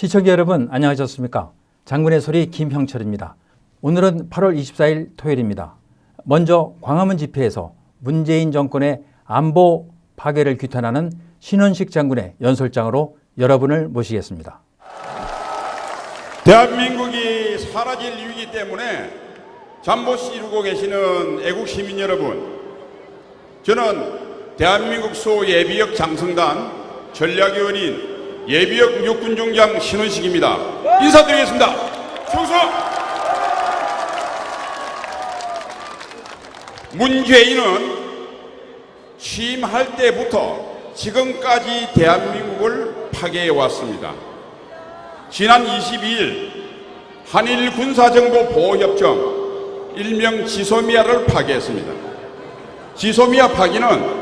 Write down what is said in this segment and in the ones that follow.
시청자 여러분 안녕하셨습니까? 장군의 소리 김형철입니다. 오늘은 8월 24일 토요일입니다. 먼저 광화문 집회에서 문재인 정권의 안보 파괴를 규탄하는 신원식 장군의 연설장으로 여러분을 모시겠습니다. 대한민국이 사라질 위기 때문에 잠못 이루고 계시는 애국 시민 여러분, 저는 대한민국 소 예비역 장성단 전략위원인 예비역 육군 중장 신원식입니다. 인사드리겠습니다. 충성! 문재인은 취임할 때부터 지금까지 대한민국을 파괴해 왔습니다. 지난 22일 한일 군사정보 보호협정 일명 지소미아를 파기했습니다. 지소미아 파기는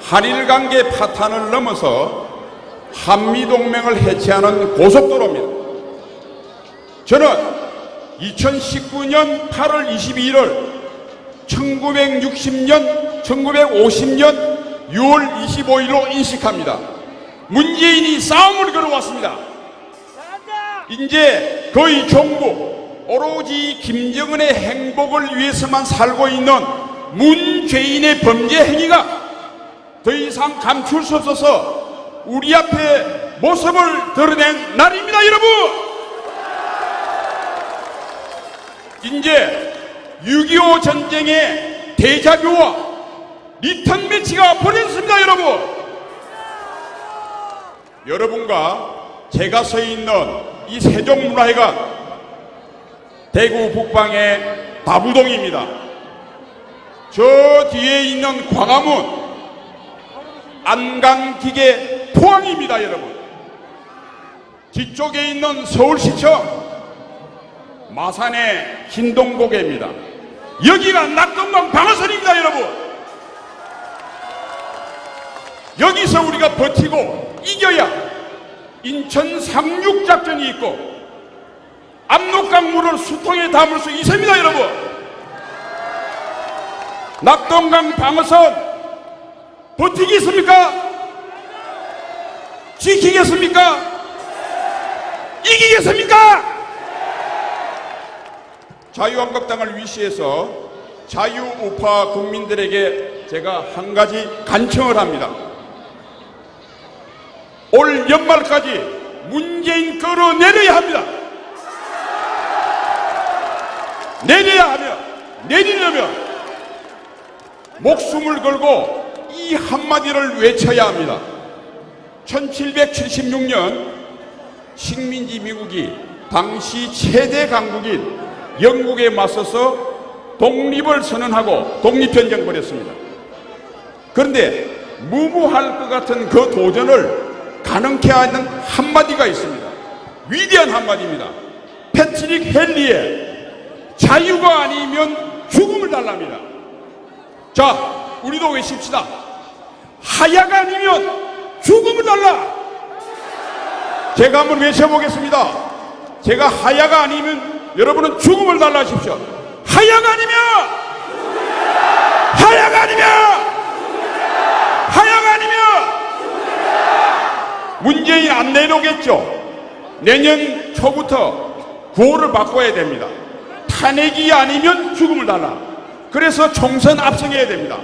한일 관계 파탄을 넘어서 한미동맹을 해체하는 고속도로입니다. 저는 2019년 8월 22일을 1960년, 1950년 6월 25일로 인식합니다. 문재인이 싸움을 걸어왔습니다. 이제 거의 전부 오로지 김정은의 행복을 위해서만 살고 있는 문재인의 범죄 행위가 더 이상 감출 수 없어서 우리 앞에 모습을 드러낸 날입니다, 여러분! 이제 6.25 전쟁의 데자뷰와 리턴 매치가 벌어졌습니다, 여러분! 여러분과 제가 서 있는 이 세종문화회관 대구 북방의 다부동입니다. 저 뒤에 있는 광화문 안강기계 포항입니다, 여러분. 뒤쪽에 있는 서울시청 마산의 흰동고개입니다. 여기가 낙동강 방어선입니다, 여러분. 여기서 우리가 버티고 이겨야 인천 상륙작전이 있고 압록강 물을 수통에 담을 수 있습니다, 여러분. 낙동강 방어선 버티겠습니까? 지키겠습니까? 이기겠습니까? 자유한국당을 위시해서 자유우파 국민들에게 제가 한 가지 간청을 합니다. 올 연말까지 문재인 끌어내려야 합니다. 내려야 하면, 내리려면 목숨을 걸고 이 한마디를 외쳐야 합니다. 1776년 식민지 미국이 당시 최대 강국인 영국에 맞서서 독립을 선언하고 독립전쟁 벌였습니다. 그런데 무모할 것 같은 그 도전을 가능케 하는 한마디가 있습니다. 위대한 한마디입니다. 패트릭 헨리의 자유가 아니면 죽음을 달랍니다. 자, 우리도 외칩시다. 하야가 아니면 죽음을 달라. 제가 한번 외쳐보겠습니다. 제가 하야가 아니면 여러분은 죽음을 달라 하십시오. 하야가 아니면 하야가 아니면 하야가 아니면 문재인 안 내놓겠죠. 내년 초부터 구호를 바꿔야 됩니다. 탄핵이 아니면 죽음을 달라. 그래서 총선 압승해야 됩니다.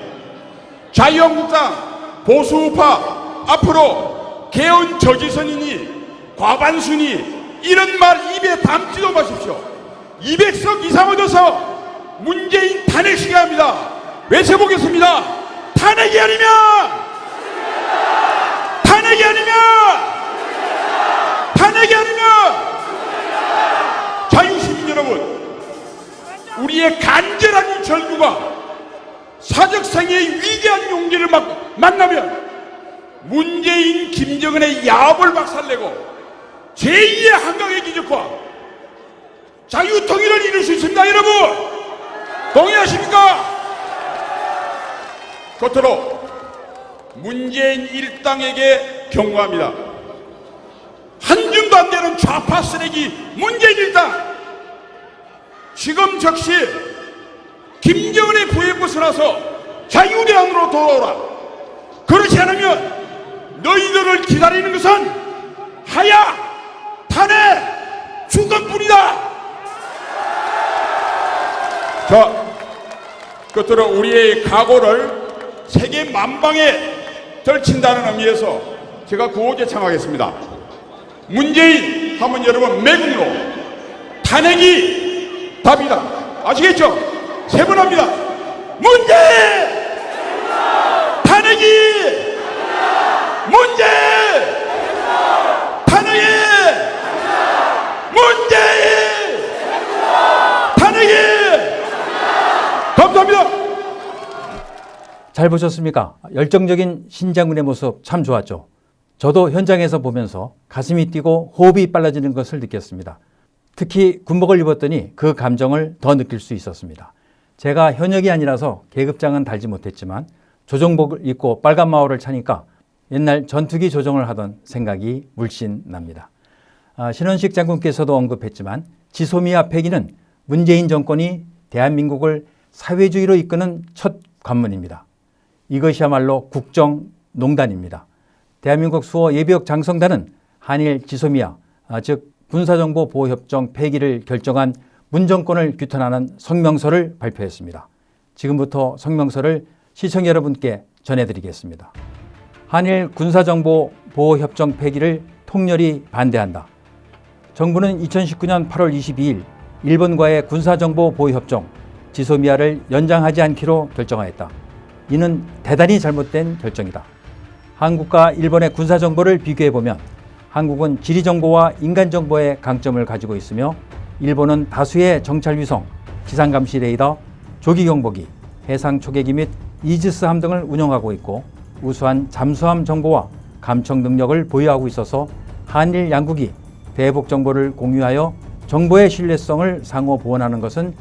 자유한국당 보수우파 앞으로 개헌 저지선이니 과반순이 이런 말 입에 담지도 마십시오. 200석 이상 얻어서 문재인 탄핵시켜야 합니다. 외쳐보겠습니다. 탄핵이 아니면 탄핵이 아니면 탄핵이 아니면 자유시민 여러분 우리의 간절한 절규가 사적상의 위대한 용기를 막 만나면 문재인 김정은의 야합을 박살내고 제2의 한강의 기적과 자유통일을 이룰 수 있습니다 여러분. 동의하십니까? 끝으로 문재인 일당에게 경고합니다. 한 줌도 안 되는 좌파 쓰레기 문재인 일당. 지금 즉시 김정은의 부에 벗어나서 자유대안으로 돌아오라. 그렇지 않으면 너희들을 기다리는 것은 하야 탄핵 죽음뿐이다. 자, 끝으로 우리의 각오를 세계 만방에 떨친다는 의미에서 제가 구호 제 창하겠습니다. 문재인 하면 여러분 매국노 탄핵이 답이다. 아시겠죠? 세번 합니다. 문재인 탄핵이 문재인 탄핵이 문재인 탄핵이 감사합니다. 잘 보셨습니까? 열정적인 신장군의 모습 참 좋았죠. 저도 현장에서 보면서 가슴이 뛰고 호흡이 빨라지는 것을 느꼈습니다. 특히 군복을 입었더니 그 감정을 더 느낄 수 있었습니다. 제가 현역이 아니라서 계급장은 달지 못했지만 조정복을 입고 빨간 마오를 차니까 옛날 전투기 조정을 하던 생각이 물씬 납니다. 아, 신원식 장군께서도 언급했지만 지소미아 폐기는 문재인 정권이 대한민국을 사회주의로 이끄는 첫 관문입니다. 이것이야말로 국정농단입니다. 대한민국 수호 예비역 장성단은 한일 지소미아 아, 즉 군사정보보호협정 폐기를 결정한 문정권을 규탄하는 성명서를 발표했습니다. 지금부터 성명서를 시청 여러분께 전해드리겠습니다. 한일 군사정보보호협정 폐기를 통렬히 반대한다. 정부는 2019년 8월 22일 일본과의 군사정보보호협정 지소미아를 연장하지 않기로 결정하였다. 이는 대단히 잘못된 결정이다. 한국과 일본의 군사정보를 비교해보면 한국은 지리정보와 인간정보의 강점을 가지고 있으며 일본은 다수의 정찰위성, 지상감시 레이더, 조기경보기, 해상 초계기 및 이지스 함 등을 운영하고 있고 우수한 잠수함 정보와 감청 능력을 보유하고 있어서 한일 양국이 대북 정보를 공유하여 정보의 신뢰성을 상호 보완하는 것은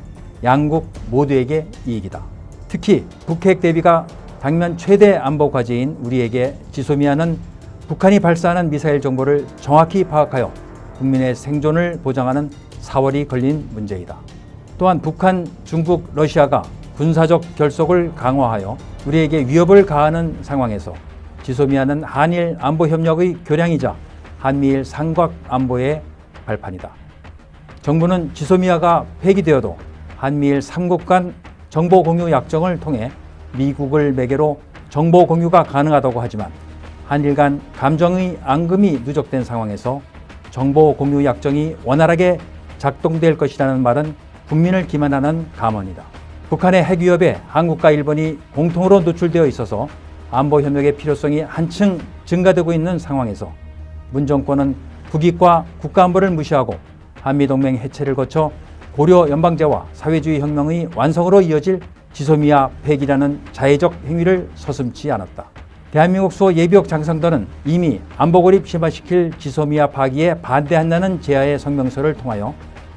양국 모두에게 이익이다. 특히 북핵 대비가 당면 최대 안보 과제인 우리에게 지소미아는 북한이 발사하는 미사일 정보를 정확히 파악하여 국민의 생존을 보장하는 사월이 걸린 문제이다. 또한 북한, 중국, 러시아가 군사적 결속을 강화하여 우리에게 위협을 가하는 상황에서 지소미아는 한일 안보 협력의 교량이자 한미일 삼각 안보의 발판이다. 정부는 지소미아가 폐기되어도 한미일 3국 간 정보 공유 약정을 통해 미국을 매개로 정보 공유가 가능하다고 하지만 한일 간 감정의 앙금이 누적된 상황에서 정보 공유 약정이 원활하게 작동될 것이라는 말은 국민을 기만하는 감언이다. 북한의 핵 위협에 한국과 일본이 공통으로 노출되어 있어서 안보 협력의 필요성이 한층 증가되고 있는 상황에서 문 정권은 국익과 국가안보를 무시하고 한미동맹 해체를 거쳐 고려 연방제와 사회주의 혁명의 완성으로 이어질 지소미아 폐기라는 자해적 행위를 서슴지 않았다. 대한민국 수호 예비역 장성단은 이미 안보 고립 심화시킬 지소미아 파기에 반대한다는 제하의 성명서를 통하여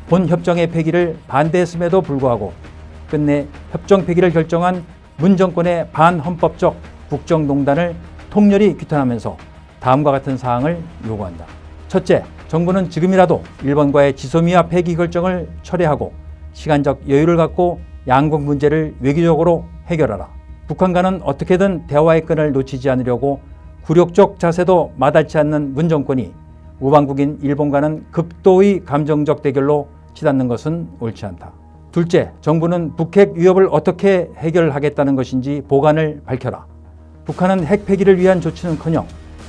본 협정의 폐기를 반대했음에도 불구하고 끝내 협정 폐기를 결정한 문 정권의 반헌법적 국정농단을 통렬히 규탄하면서 다음과 같은 사항을 요구한다. 첫째, 정부는 지금이라도 일본과의 지소미아 폐기 결정을 철회하고 시간적 여유를 갖고 양국 문제를 외교적으로 해결하라. 북한과는 어떻게든 대화의 끈을 놓치지 않으려고 굴욕적 자세도 마다치 않는 문 정권이 우방국인 일본과는 극도의 감정적 대결로 치닫는 것은 옳지 않다. 둘째, 정부는 북핵 위협을 어떻게 해결하겠다는 것인지 보관을 밝혀라. 북한은 핵 폐기를 위한 조치는커녕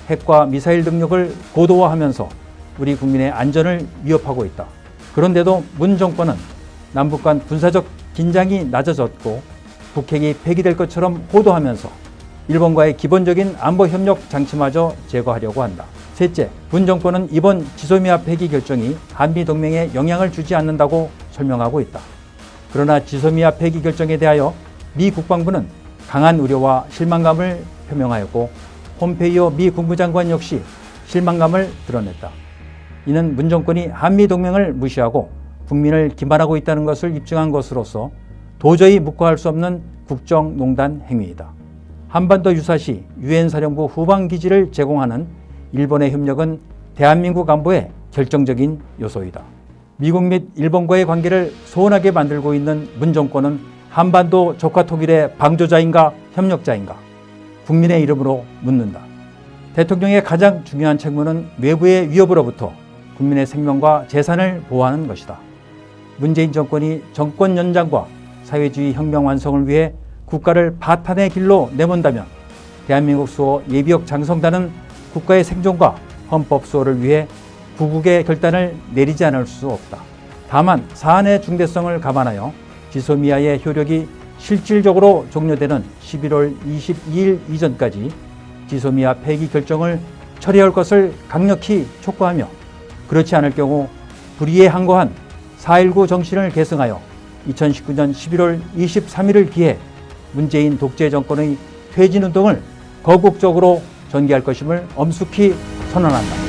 핵과 미사일 능력을 고도화하면서 우리 국민의 안전을 위협하고 있다. 그런데도 문 정권은 남북 간 군사적 긴장이 낮아졌고 북핵이 폐기될 것처럼 호도하면서 일본과의 기본적인 안보 협력 장치마저 제거하려고 한다. 셋째, 문 정권은 이번 지소미아 폐기 결정이 한미 동맹에 영향을 주지 않는다고 설명하고 있다. 그러나 지소미아 폐기 결정에 대하여 미 국방부는 강한 우려와 실망감을 표명하였고 폼페이오 미 국무장관 역시 실망감을 드러냈다. 이는 문 정권이 한미 동맹을 무시하고 국민을 기만하고 있다는 것을 입증한 것으로서 도저히 묵과할 수 없는 국정농단 행위이다. 한반도 유사시 유엔 사령부 후방 기지를 제공하는 일본의 협력은 대한민국 안보의 결정적인 요소이다. 미국 및 일본과의 관계를 소원하게 만들고 있는 문 정권은 한반도 적화 통일의 방조자인가 협력자인가 국민의 이름으로 묻는다. 대통령의 가장 중요한 책무는 외부의 위협으로부터 국민의 생명과 재산을 보호하는 것이다. 문재인 정권이 정권 연장과 사회주의 혁명 완성을 위해 국가를 파탄의 길로 내몬다면 대한민국 수호 예비역 장성단은 국가의 생존과 헌법 수호를 위해 구국의 결단을 내리지 않을 수 없다. 다만 사안의 중대성을 감안하여 지소미아의 효력이 실질적으로 종료되는 11월 22일 이전까지 지소미아 폐기 결정을 처리할 것을 강력히 촉구하며 그렇지 않을 경우 불의에 항거한 4.19 정신을 계승하여 2019년 11월 23일을 기해 문재인 독재 정권의 퇴진 운동을 거국적으로 전개할 것임을 엄숙히 선언한다.